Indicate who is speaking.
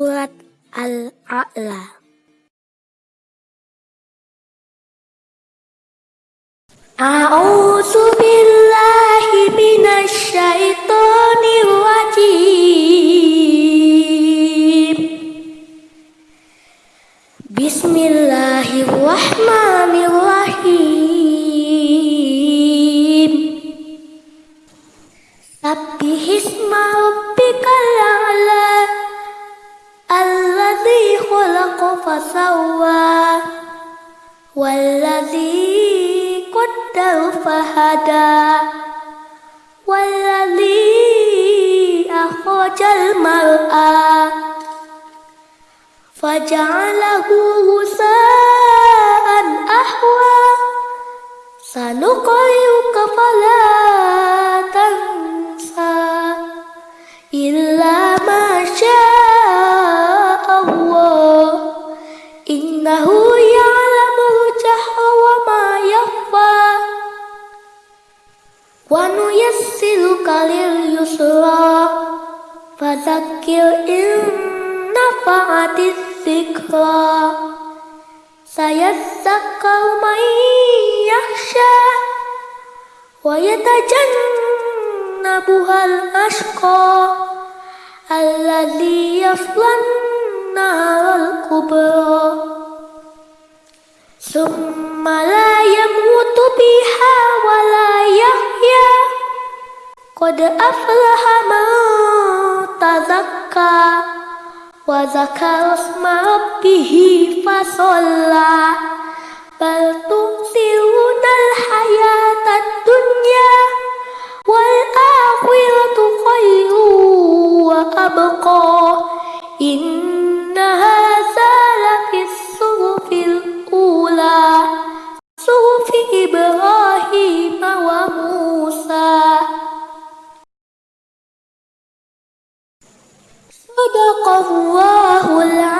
Speaker 1: Surat Al-A'la. A'udzu billahi minasyaitonir rajim. Bismillahirrahmanirrahim. Sabbihisma rabbikal فسوى. والذي قدر فهدى. والذي أخرج المرأة فجعله غثاء lil yusra Fadzakir in nafa'atis dzikra Sayazzakkaru man yakhsha Wa yatajannabuhal ashqa. Alladzi yaslan naral kubra. Summa la yamutu biha wa la Qad aflaha man tazakka Wa zakara isma rabbihi fasalla Bal tu'thirunal hayatad dunya akhiratu صدق الله العظيم.